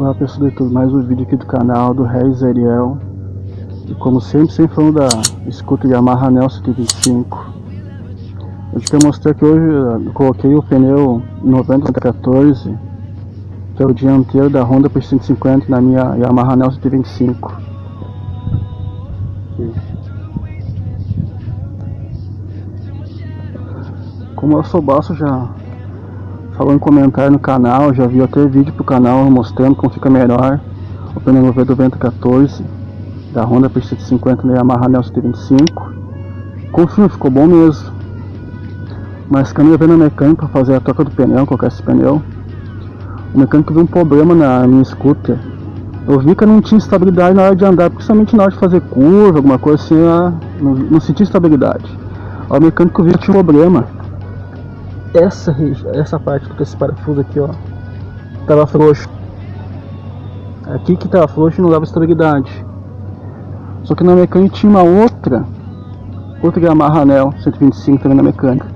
Olá pessoal do YouTube, mais um vídeo aqui do canal do Reis Ariel. E como sempre, sempre falando da escuta Yamaha Nel 125 Eu quero mostrar que hoje eu coloquei o pneu 9014 Que é o dianteiro da Honda P150 na minha Yamaha Nel 125 Como eu sou baixo já falou em comentário no canal, já viu até vídeo pro canal mostrando como fica melhor. O pneu V 9014 da Honda P150 da Yamaha Nel 125 confio, ficou bom mesmo. Mas eu veio na mecânica para fazer a troca do pneu, colocar esse pneu. O mecânico viu um problema na minha scooter. Eu vi que eu não tinha estabilidade na hora de andar, principalmente na hora de fazer curva, alguma coisa assim, não, não sentia estabilidade. O mecânico viu que tinha um problema essa essa parte desse parafuso aqui, ó, tava frouxo. Aqui que tava frouxo não dava estabilidade. Só que na mecânica tinha uma outra, outra Yamaha Anel 125 também na mecânica,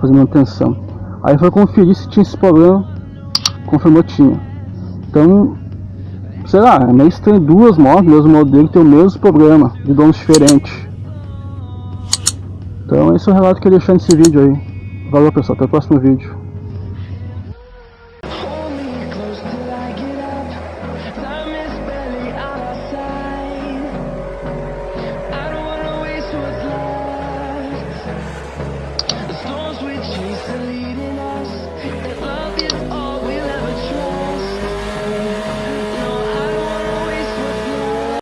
fazendo manutenção. Aí foi conferir se tinha esse problema, confirmou tinha. Então, sei lá, é meio estranho duas motos, mesmo modelo, tem o mesmo problema, de donos diferentes. Então esse é o relato que eu ia deixar nesse vídeo aí. Valeu pessoal, até o próximo vídeo.